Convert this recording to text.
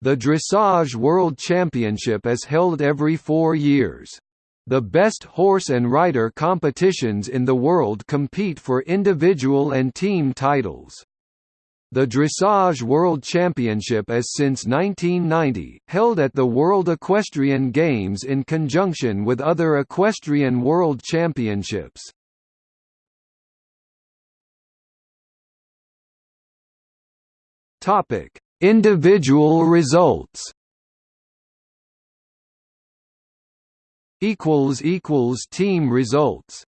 The Dressage World Championship is held every four years. The best horse and rider competitions in the world compete for individual and team titles. The Dressage World Championship is since 1990, held at the World Equestrian Games in conjunction with other equestrian world championships. Individual results. Team results.